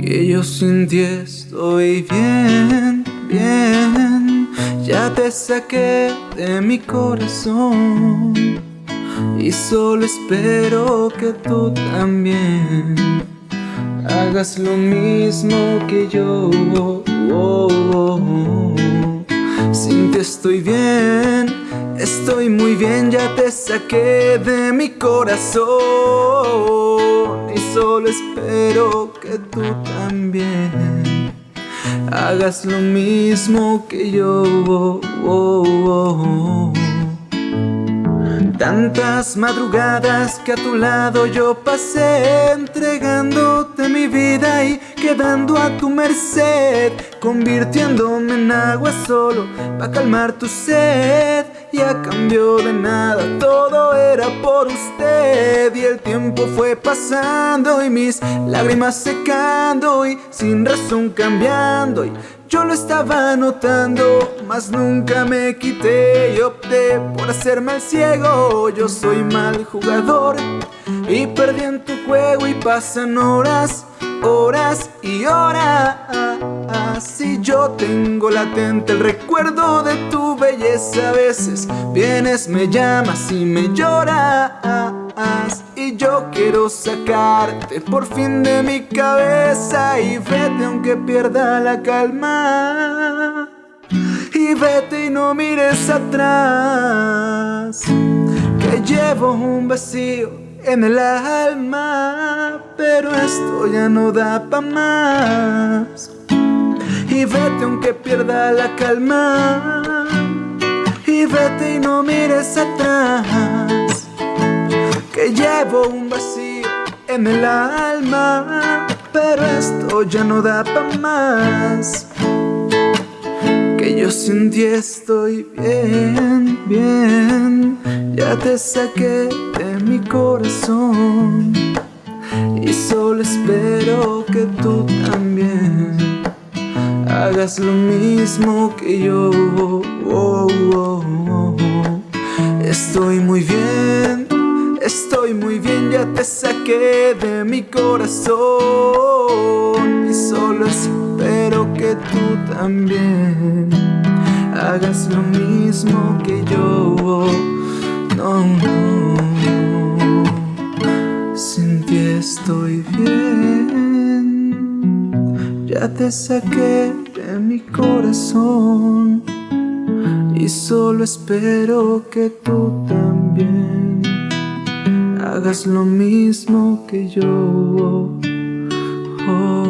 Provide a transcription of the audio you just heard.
Que yo sin ti estoy bien, bien. Ya te saqué de mi corazón Y solo espero que tú también Hagas lo mismo que yo. Sin ti estoy bien Estoy muy bien, ya te saqué de mi corazón espero que tú también Hagas lo mismo que yo. Tantas madrugadas que a tu lado yo pasé Entregándote mi vida y quedando a tu merced Convirtiéndome en agua solo para calmar tu sed. Y a cambio de nada todo por usted Y el tiempo fue pasando y mis lágrimas secando Y sin razón cambiando y yo lo estaba notando, mas nunca me quité y opté por hacerme el ciego. Yo soy mal jugador y perdí en tu juego y pasan horas, horas y horas. Y yo tengo latente el recuerdo de tu belleza. A veces vienes, me llamas y me lloras. Y yo quiero sacarte por fin de mi cabeza Y vete aunque pierda la calma Y vete y no mires atrás Que llevo un vacío en el alma Pero esto ya no da pa' más Y vete aunque pierda la calma. Y vete y no mires atrás que llevo un vacío en el alma Pero esto ya no da pa' más. Que yo sin ti estoy bien, bien. Ya te saqué de mi corazón Y solo espero Hagas lo mismo que yo. Oh, oh, oh, Estoy muy bien Estoy muy bien, ya te saqué de mi corazón. Y solo espero que tú también Hagas lo mismo que yo. No, no. Sin ti estoy bien. Ya te saqué mi corazón Y solo espero que tú también hagas lo mismo que yo. Oh.